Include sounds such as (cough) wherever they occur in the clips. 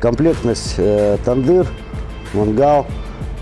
Комплектность э, тандыр, мангал,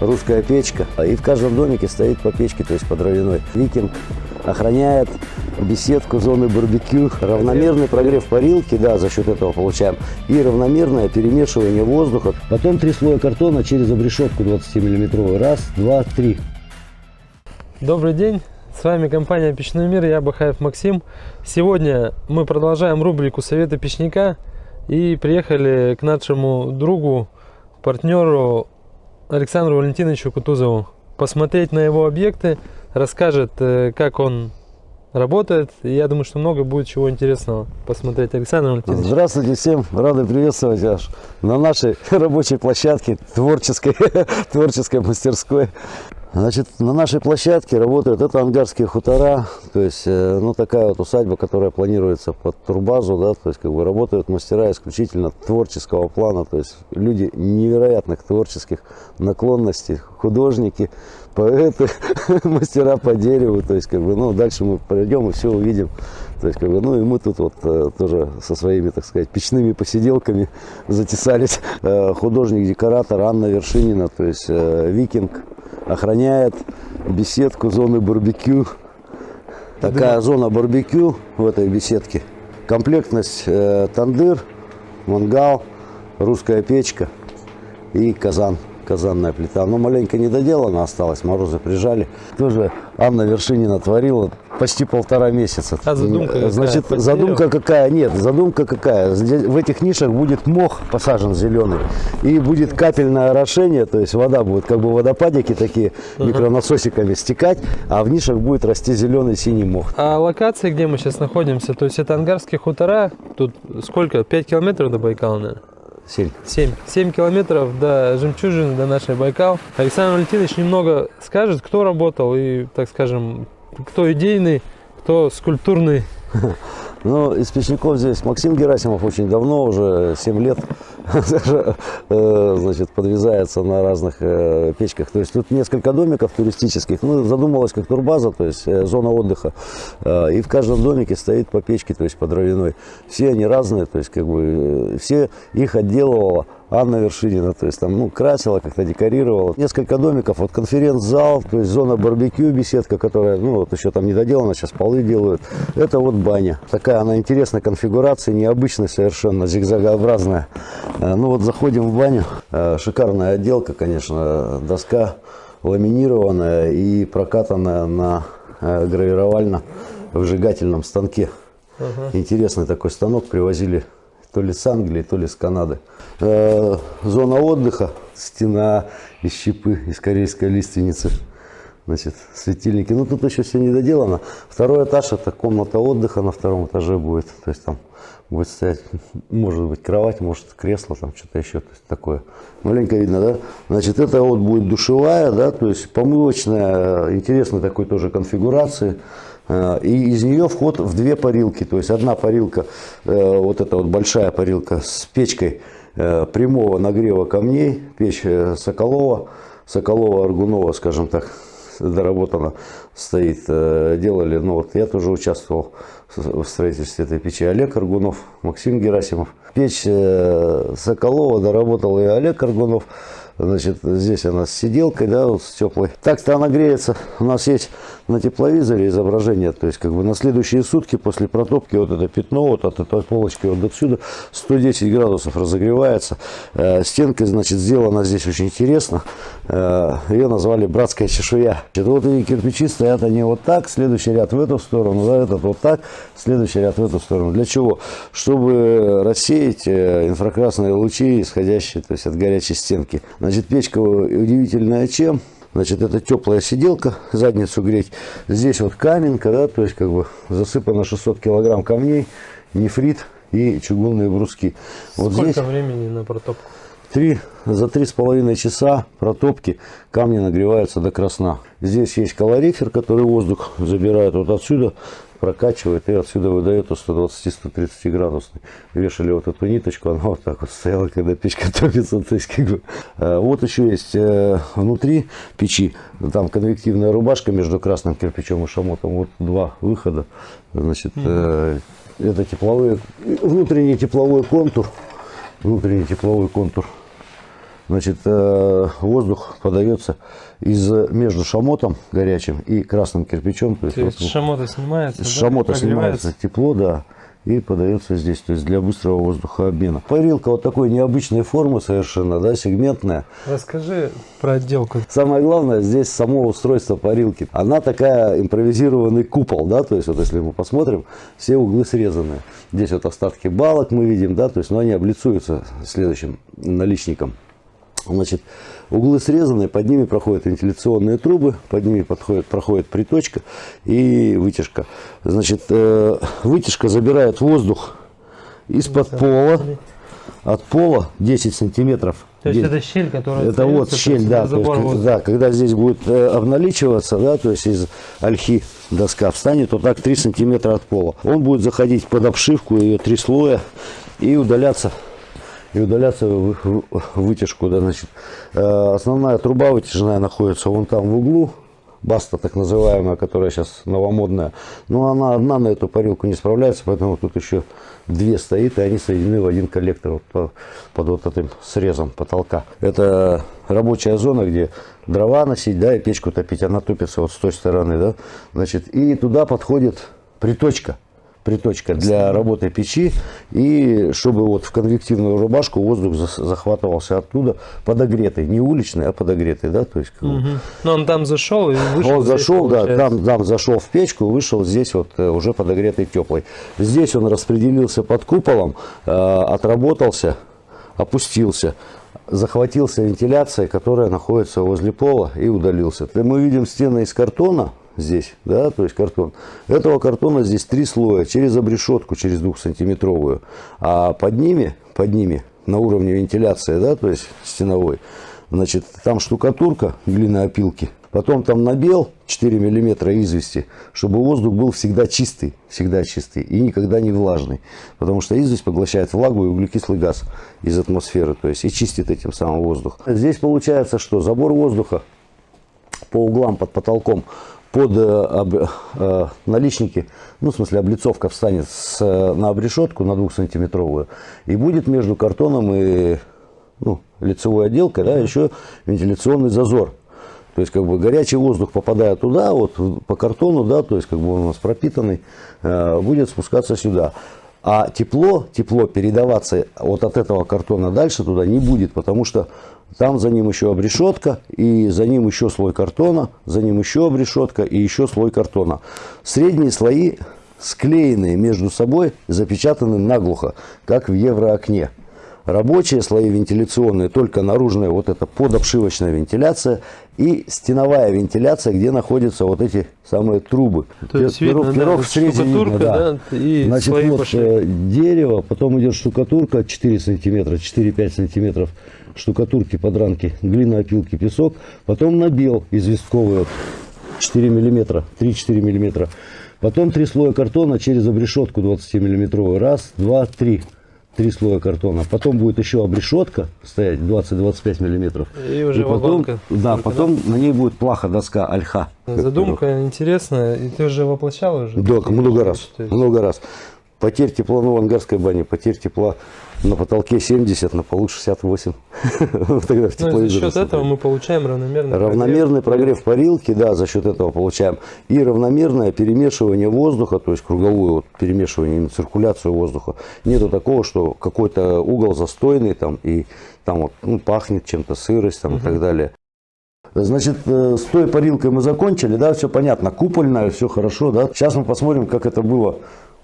русская печка. И в каждом домике стоит по печке, то есть по дровяной. Викинг охраняет беседку, зоны барбекю, равномерный прогрев парилки, да, за счет этого получаем, и равномерное перемешивание воздуха. Потом три слоя картона через обрешетку 20-миллиметровую. Раз, два, три. Добрый день, с вами компания Печной мир, я Бахаев Максим. Сегодня мы продолжаем рубрику Советы печника и приехали к нашему другу, партнеру Александру Валентиновичу Кутузову посмотреть на его объекты, расскажет, э, как он работает. И я думаю, что много будет чего интересного посмотреть. Александр Валентинович. Здравствуйте всем, рады приветствовать вас на нашей (laughs) рабочей площадке, творческой, (laughs) творческой мастерской. Значит, на нашей площадке работают, это ангарские хутора, то есть, э, ну, такая вот усадьба, которая планируется под турбазу, да, то есть, как бы работают мастера исключительно творческого плана, то есть, люди невероятных творческих наклонностей, художники, поэты, (laughs) мастера по дереву, то есть, как бы, ну, дальше мы пройдем и все увидим, то есть, как бы, ну, и мы тут вот э, тоже со своими, так сказать, печными посиделками затесались. Э, Художник-декоратор Анна Вершинина, то есть, викинг, охраняет беседку зоны барбекю. Такая зона барбекю в этой беседке. Комплектность э, тандыр, мангал, русская печка и казан казанная плита. Но маленько недоделана осталась, морозы прижали. Тоже Анна Вершинина творила почти полтора месяца. А задумка какая? Значит, Под задумка какая? Нет, задумка какая? Здесь, в этих нишах будет мох посажен зеленый. И будет капельное орошение, то есть вода будет как бы водопадики такие микронасосиками стекать, а в нишах будет расти зеленый синий мох. А локация, где мы сейчас находимся, то есть это ангарские хутора, тут сколько, 5 километров до Байкала, наверное? Сель. 7. 7 километров до жемчужины, до нашей Байкал. Александр Валентинович немного скажет, кто работал и, так скажем, кто идейный, кто скульптурный. (laughs) Ну, из печников здесь Максим Герасимов очень давно, уже 7 лет, (laughs) э, значит, подвязается на разных э, печках. То есть тут несколько домиков туристических. Ну, задумалась как турбаза, то есть э, зона отдыха. И в каждом домике стоит по печке, то есть по дровяной. Все они разные, то есть как бы все их отделывала Анна Вершинина, то есть там, ну, красила, как-то декорировала. Несколько домиков, вот конференц-зал, то есть зона барбекю, беседка, которая, ну, вот еще там не доделана, сейчас полы делают. Это вот баня. Такая она интересная конфигурация, необычная совершенно, зигзагообразная. Ну, вот заходим в баню. Шикарная отделка, конечно, доска ламинированная и прокатанная на гравировально-выжигательном станке. Ага. Интересный такой станок привозили то ли с Англии, то ли с Канады. Э, зона отдыха, стена из щепы, из корейской лиственницы. Значит, светильники. Ну, тут еще все не доделано. Второй этаж – это комната отдыха на втором этаже будет. То есть там будет стоять, может быть, кровать, может, кресло, там что-то еще. То есть такое. Маленько видно, да? Значит, это вот будет душевая, да, то есть помывочная, интересной такой тоже конфигурации. Э, и из нее вход в две парилки. То есть одна парилка, э, вот эта вот большая парилка с печкой э, прямого нагрева камней, печь Соколова, Соколова-Аргунова, скажем так, доработана стоит. Делали, ну вот я тоже участвовал в строительстве этой печи. Олег Аргунов, Максим Герасимов. Печь Соколова доработал и Олег Аргунов. Значит, здесь она с сиделкой, да, вот с теплой. Так-то она греется. У нас есть на тепловизоре изображение, то есть как бы на следующие сутки после протопки вот это пятно вот от этой полочки вот отсюда 110 градусов разогревается. Э, стенка, значит, сделана здесь очень интересно. Э, ее назвали братская чешуя. Это вот эти кирпичи стоят они вот так, следующий ряд в эту сторону, да, этот вот так, следующий ряд в эту сторону. Для чего? Чтобы рассеять э, инфракрасные лучи, исходящие то есть от горячей стенки. Значит, печка удивительная чем? Значит, это теплая сиделка, задницу греть. Здесь вот каменка, да, то есть как бы засыпано 600 килограмм камней, нефрит и чугунные бруски. Вот Сколько здесь времени на протопку? Три, за три с половиной часа протопки камни нагреваются до красна. Здесь есть калорифер, который воздух забирает вот отсюда прокачивает и отсюда выдает 120-130 градусный. Вешали вот эту ниточку, она вот так вот стояла, когда печка (laughs) топится. То есть, как бы, э, вот еще есть э, внутри печи, там конвективная рубашка между красным кирпичом и шамотом. Вот два выхода. Значит, э, это тепловые, внутренний тепловой контур. внутренний тепловой контур. Значит, э, воздух подается из, между шамотом горячим и красным кирпичом. То есть, то есть вот, шамота снимается, С шамота снимается тепло, да, и подается здесь, то есть для быстрого воздухообмена. Парилка вот такой необычной формы совершенно, да, сегментная. Расскажи про отделку. Самое главное здесь само устройство парилки. Она такая импровизированный купол, да, то есть вот если мы посмотрим, все углы срезаны. Здесь вот остатки балок мы видим, да, то есть, но они облицуются следующим наличником. Значит, углы срезаны, под ними проходят вентиляционные трубы, под ними подходит, проходит приточка и вытяжка. Значит, э, вытяжка забирает воздух из-под пола, от пола 10 сантиметров. То есть это щель, которая Это вот щель, да, то есть, да, когда здесь будет э, обналичиваться, да, то есть из ольхи доска встанет вот так 3 сантиметра от пола. Он будет заходить под обшивку, ее три слоя и удаляться и удаляться в вытяжку. Да, значит, э, основная труба вытяжная находится вон там в углу. Баста, так называемая, которая сейчас новомодная. Но она одна на эту парилку не справляется, поэтому тут еще две стоит, и они соединены в один коллектор вот по, под вот этим срезом потолка. Это рабочая зона, где дрова носить, да, и печку топить. Она топится вот с той стороны, да. Значит, и туда подходит приточка приточка для работы печи, и чтобы вот в конвективную рубашку воздух захватывался оттуда подогретый, не уличный, а подогретый, да, то есть. Угу. Но он там зашел и вышел. Он зашел, да, там, там зашел в печку, вышел здесь вот э, уже подогретый теплый. Здесь он распределился под куполом, э, отработался, опустился захватился вентиляция, которая находится возле пола и удалился. Мы видим стены из картона, здесь, да, то есть картон. Этого картона здесь три слоя, через обрешетку, через двухсантиметровую, а под ними, под ними на уровне вентиляции, да, то есть стеновой, значит, там штукатурка глиноопилки, потом там набел 4 миллиметра извести, чтобы воздух был всегда чистый, всегда чистый и никогда не влажный, потому что известь поглощает влагу и углекислый газ из атмосферы, то есть и чистит этим самым воздух. Здесь получается, что забор воздуха по углам под потолком под э, э, наличники, ну, в смысле, облицовка встанет с, на обрешетку на двухсантиметровую и будет между картоном и ну, лицевой отделкой, да, еще вентиляционный зазор. То есть, как бы, горячий воздух, попадая туда, вот, по картону, да, то есть, как бы, он у нас пропитанный, э, будет спускаться сюда. А тепло, тепло передаваться вот от этого картона дальше туда не будет, потому что там за ним еще обрешетка, и за ним еще слой картона, за ним еще обрешетка и еще слой картона. Средние слои склеенные между собой, запечатаны наглухо, как в евроокне. Рабочие слои вентиляционные, только наружная вот эта подобшивочная вентиляция и стеновая вентиляция, где находятся вот эти самые трубы. То есть пирог, видно, пирог да, в видно, да. да и Значит, вот пошли. Э, дерево, потом идет штукатурка 4 сантиметра, 4-5 сантиметров штукатурки, подранки, глина, опилки, песок. Потом набел известковый вот, 4 миллиметра, 3-4 миллиметра. Потом три слоя картона через обрешетку 20 миллиметровую. Раз, два, три. Три слоя картона. Потом будет еще обрешетка стоять 20-25 миллиметров. И уже и потом, Да, потом да? на ней будет плаха доска альха. Задумка интересная. И ты уже воплощал уже? Да, много раз. Много раз. Потерь тепла, ну, в ангарской бане, потерь тепла на потолке 70, на полу 68. (laughs) Тогда ну, за счет этого мы получаем равномерный Равномерный прогрев, парилки, да, за счет этого получаем. И равномерное перемешивание воздуха, то есть круговое вот, перемешивание, циркуляцию воздуха. Нету такого, что какой-то угол застойный там и там вот, ну, пахнет чем-то, сырость там, и так далее. Значит, э, с той парилкой мы закончили, да, все понятно, купольная, все хорошо, да. Сейчас мы посмотрим, как это было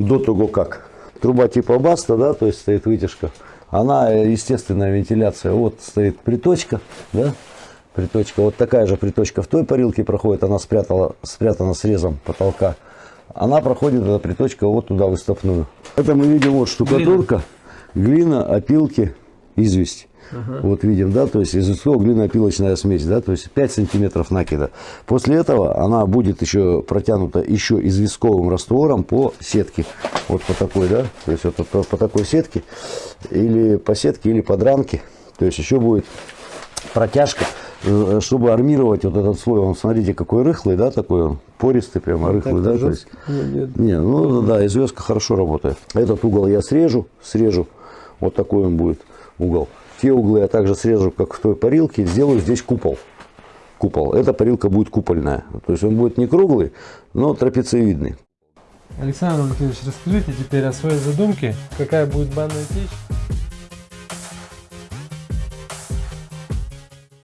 до того как. Труба типа Баста, да, то есть стоит вытяжка. Она, естественная вентиляция. Вот стоит приточка, да, приточка. Вот такая же приточка в той парилке проходит. Она спрятала, спрятана срезом потолка. Она проходит, эта приточка, вот туда выставную. Это мы видим вот штукатурка, глина, опилки, известь. Ага. Вот видим, да, то есть изысков глиноопилочная смесь, да, то есть 5 сантиметров накида. После этого она будет еще протянута еще известковым раствором по сетке. Вот по такой, да, то есть вот по, по такой сетке, или по сетке, или по дранке. То есть еще будет протяжка, э, чтобы армировать вот этот слой. Он, смотрите, какой рыхлый, да, такой он, пористый прямо, ну, рыхлый, да. То есть, нет, Не, ну да, известка хорошо работает. Этот угол я срежу, срежу, вот такой он будет. угол. Те углы я также срежу, как в той парилке, сделаю здесь купол. Купол. Эта парилка будет купольная. То есть он будет не круглый, но трапециевидный. Александр Валентинович, расскажите теперь о своей задумке, какая будет банная печь